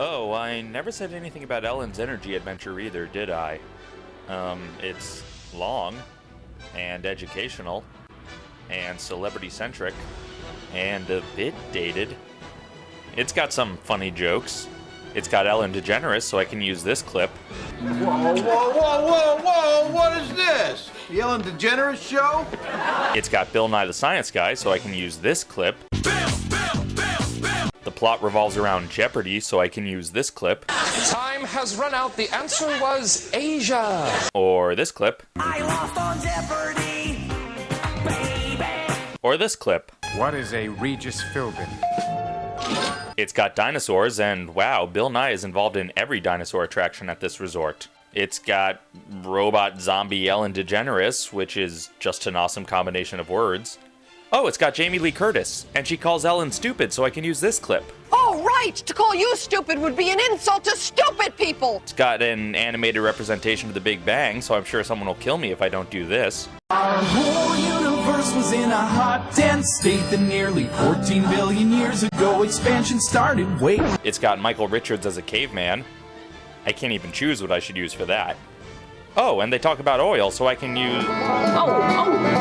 Oh, I never said anything about Ellen's energy adventure either, did I? Um, it's long, and educational, and celebrity centric, and a bit dated. It's got some funny jokes. It's got Ellen DeGeneres, so I can use this clip. Whoa, whoa, whoa, whoa, whoa! What is this? The Ellen DeGeneres show? It's got Bill Nye the Science Guy, so I can use this clip. The plot revolves around Jeopardy, so I can use this clip. Time has run out. The answer was Asia. Or this clip. I lost on Jeopardy, baby. Or this clip. What is a Regis Philbin? It's got dinosaurs, and wow, Bill Nye is involved in every dinosaur attraction at this resort. It's got robot zombie Ellen DeGeneres, which is just an awesome combination of words. Oh, it's got Jamie Lee Curtis, and she calls Ellen stupid, so I can use this clip. Oh, right! To call you stupid would be an insult to stupid people! It's got an animated representation of the Big Bang, so I'm sure someone will kill me if I don't do this. Our whole universe was in a hot, dense state that nearly 14 billion years ago expansion started. Wait. It's got Michael Richards as a caveman. I can't even choose what I should use for that. Oh, and they talk about oil, so I can use. Oh, oh,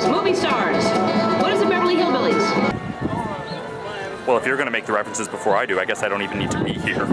swimming movie stars? What is the Beverly Hillbillies? Well, if you're going to make the references before I do, I guess I don't even need to be here.